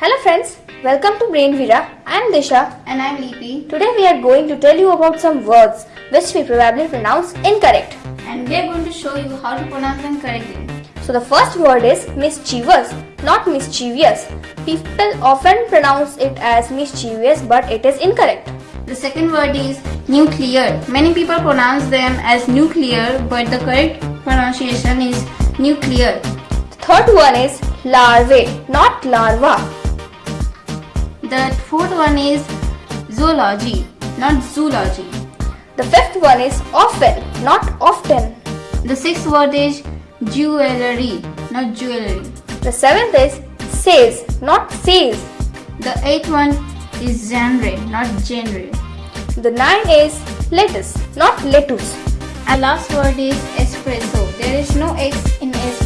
Hello friends, welcome to Brainvira. I am Disha. And I'm Lipi. Today we are going to tell you about some words which we probably pronounce incorrect. And we are going to show you how to pronounce them correctly. So the first word is mischievous, not mischievous. People often pronounce it as mischievous but it is incorrect. The second word is nuclear. Many people pronounce them as nuclear but the correct pronunciation is nuclear. The third one is larvae, not larva. The fourth one is zoology, not zoology. The fifth one is often, not often. The sixth word is jewelry, not jewelry. The seventh is says, not says. The eighth one is genre, not genre. The nine is lettuce, not lettuce. And last word is espresso. There is no X in espresso.